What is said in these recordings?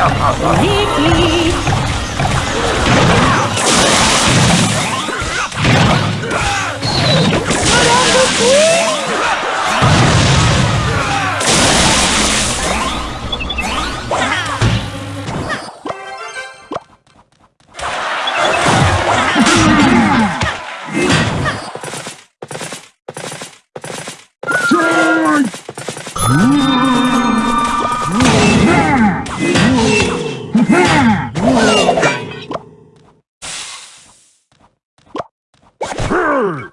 Leave me. Ooh.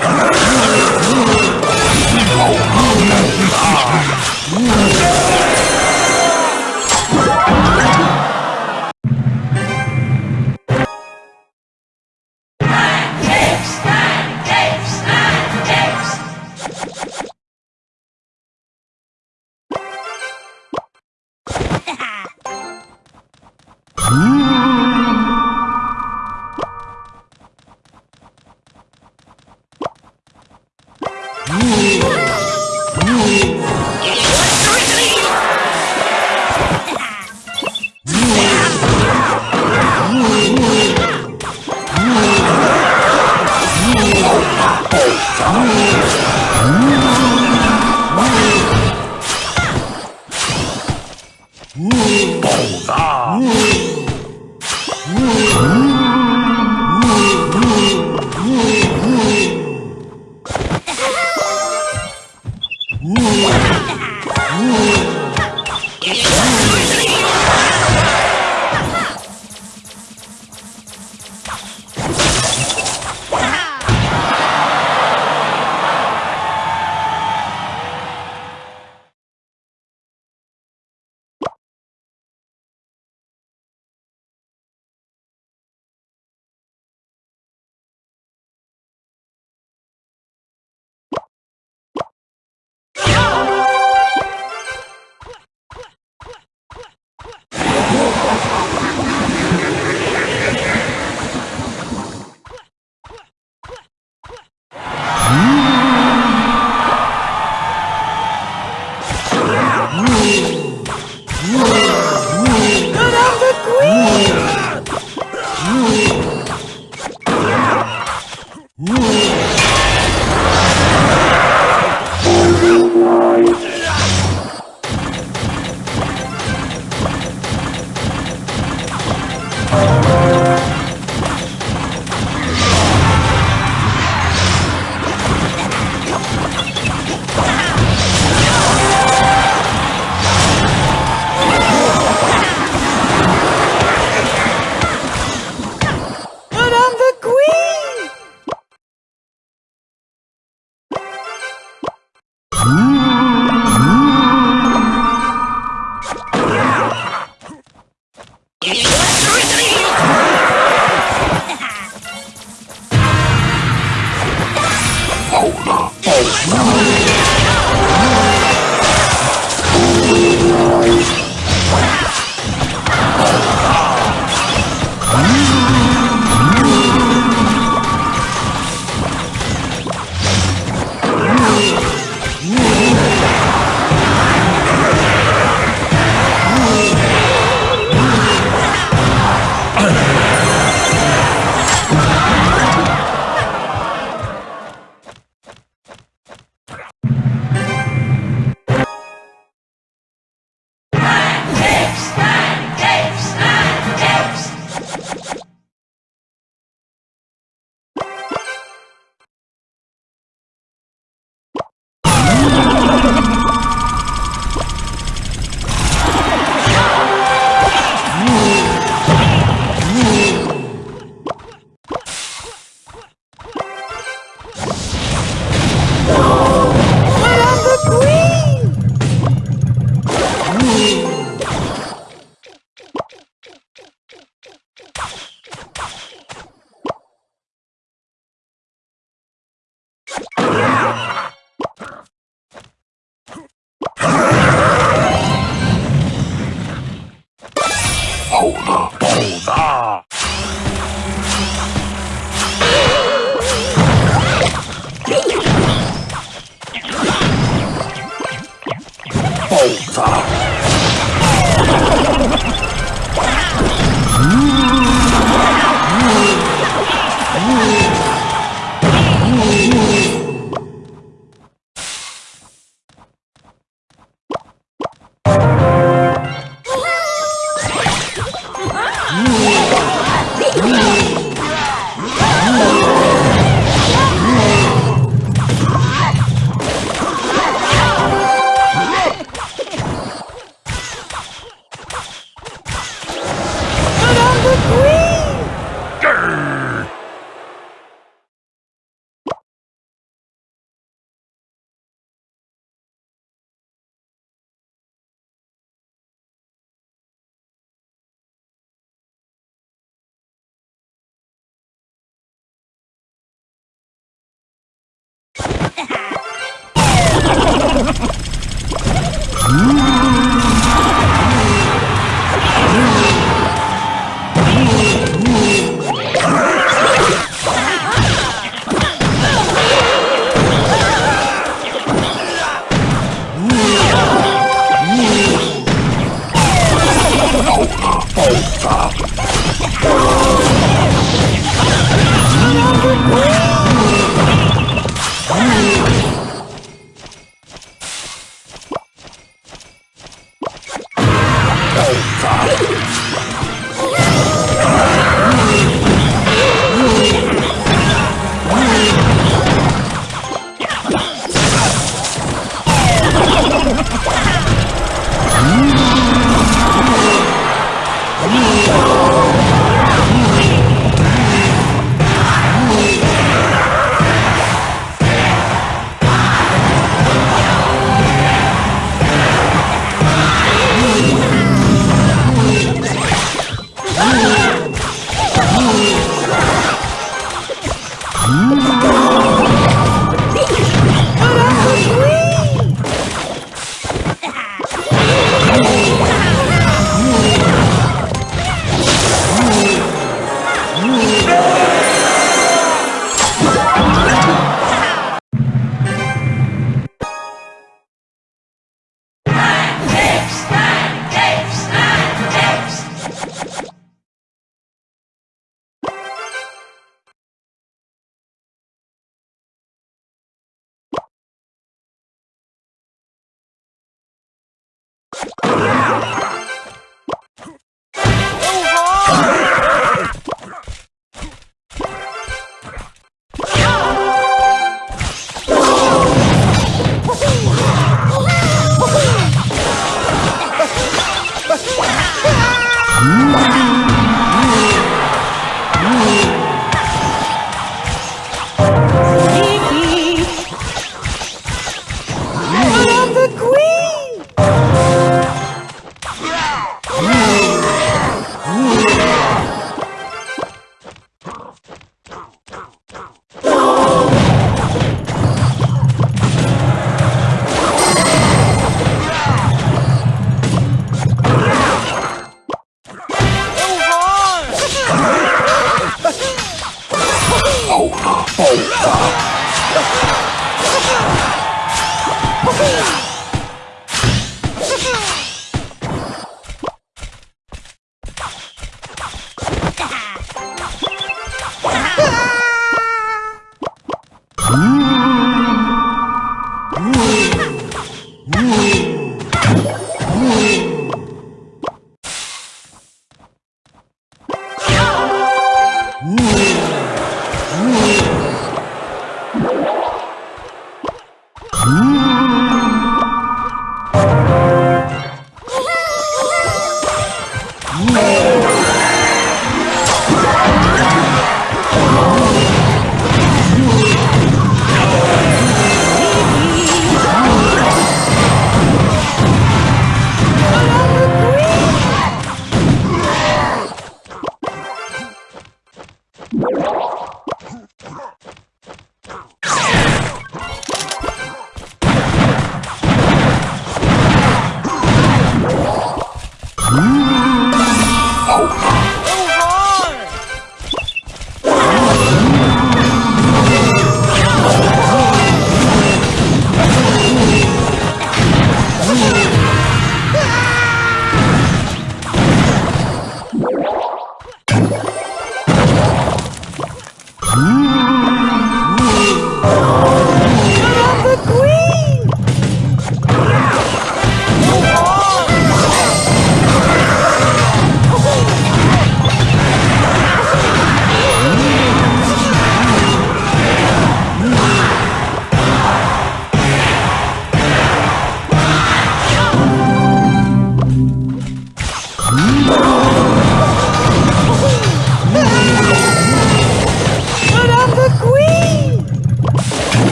宝 Ooh. 够了暴君